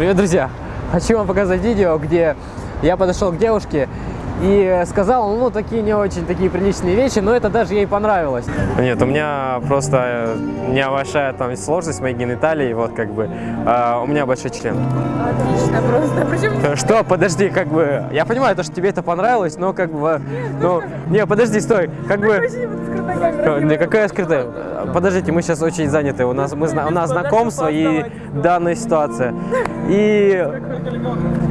Привет, друзья! Хочу вам показать видео, где я подошел к девушке и сказал, ну, такие не очень такие приличные вещи, но это даже ей понравилось. Нет, у меня просто небольшая там сложность моей гениталии, вот как бы. А, у меня большой член. Отлично просто. Причем Что? Подожди, как бы. Я понимаю, то, что тебе это понравилось, но как бы. Ну, не, подожди, стой. Как бы. Не, какая скрытая? Подождите, мы сейчас очень заняты. У нас, мы, у нас знакомство и данная ситуация. И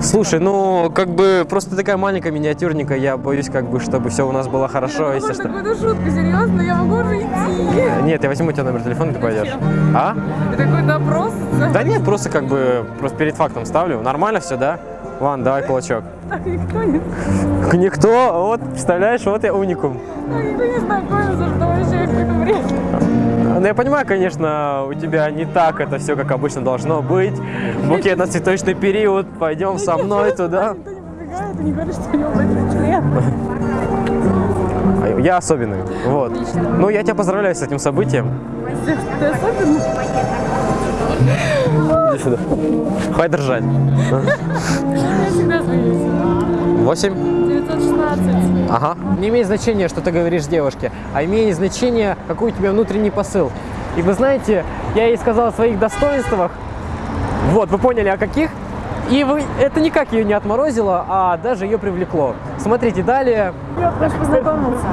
слушай, ну как бы просто такая маленькая миниатюрненькая. Я боюсь, как бы, чтобы все у нас было хорошо, если что. Какую-то шутку, серьезно, я могу уже идти. Нет, я возьму у тебя номер телефона, ты пойдешь. А? Это какой-то опрос. Да нет, просто как бы просто перед фактом ставлю. Нормально все, да? Ван, давай кулачок. Так никто не, Никто, вот, представляешь, вот я уникум. так никто не знакомится, что вообще какой-то бред. Ну, я понимаю, конечно, у тебя не так это все, как обычно должно быть. Букет на цветочный период, пойдем со мной туда. Никто не подбегает и не говорит, что у него член. А Я особенный, вот. Ну, я тебя поздравляю с этим событием. Ты особенно? Иди сюда. Хватит держать. Я всегда смеюсь. 8? 916. Ага. Не имеет значения, что ты говоришь девушке, а имеет значение, какой у тебя внутренний посыл. И вы знаете, я ей сказал о своих достоинствах, вот, вы поняли, о каких, и вы, это никак ее не отморозило, а даже ее привлекло. Смотрите, далее Я хочу познакомиться.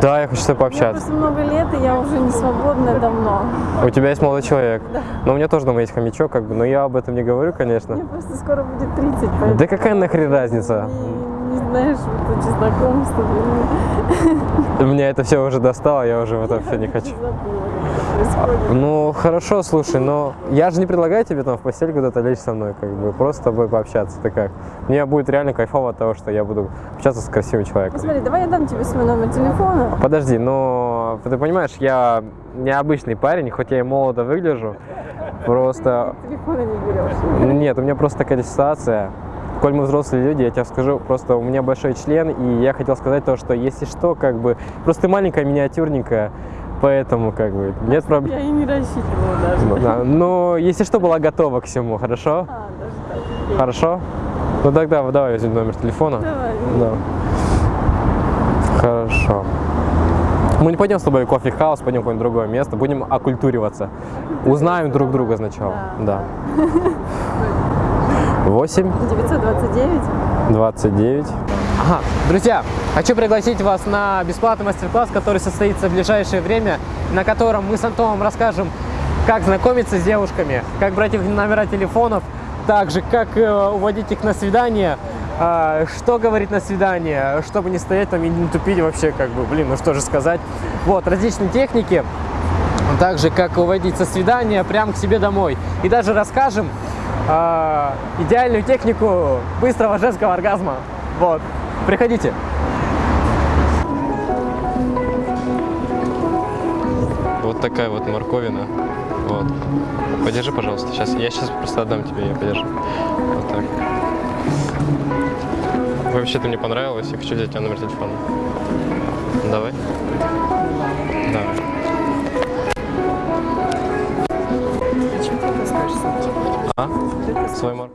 Да, я хочу с тобой пообщаться. просто много лет, и я уже не свободная давно. У тебя есть молодой человек. Но у меня тоже дома есть хомячок, как бы, но я об этом не говорю, конечно. Мне просто скоро будет 30, поэтому Да какая нахрен разница? не, не знаешь, вот эти знакомства. блин, Меня это все уже достало, я уже в это все не хочу. забыла, происходит. Ну, хорошо, слушай, но я же не предлагаю тебе там в постель куда-то лечь со мной, как бы, просто с тобой пообщаться, ты как? Мне будет реально кайфово от того, что я буду общаться с красивым человеком. Посмотри, давай я дам тебе свой номер телефона. Подожди, но ты понимаешь, я необычный парень, хоть я и молодо выгляжу, просто... Телефона не берешь. Нет, у меня просто такая ситуация. Коль мы взрослые люди, я тебе скажу, просто у меня большой член, и я хотел сказать то, что если что, как бы, просто ты маленькая, миниатюрненькая, поэтому, как бы, нет проблем. Я и не рассчитывала даже. Ну, да, Но если что, была готова к всему, хорошо? А, даже так. Хорошо? Ну тогда давай возьмем номер телефона. Давай. Да. Хорошо. Мы не пойдем с тобой в кофе-хаус, пойдем в какое-нибудь другое место, будем оккультуриваться. Узнаем друг друга сначала. Да. 8, 929. 29. Ага, друзья, хочу пригласить вас на бесплатный мастер-класс, который состоится в ближайшее время, на котором мы с Антоном расскажем, как знакомиться с девушками, как брать их номера телефонов, также как э, уводить их на свидание, э, что говорить на свидание, чтобы не стоять там и не тупить вообще, как бы, блин, ну что же сказать. Вот, различные техники, также как уводить со свидания прямо к себе домой. И даже расскажем э, идеальную технику быстрого женского оргазма. Вот, приходите. Вот такая вот морковина. Вот. Подержи, пожалуйста. Сейчас. Я сейчас просто отдам тебе, я подержу. Вот так. Вообще ты мне понравилась. Я хочу взять тебя номер телефона. Давай. Давай. А? Свой мор.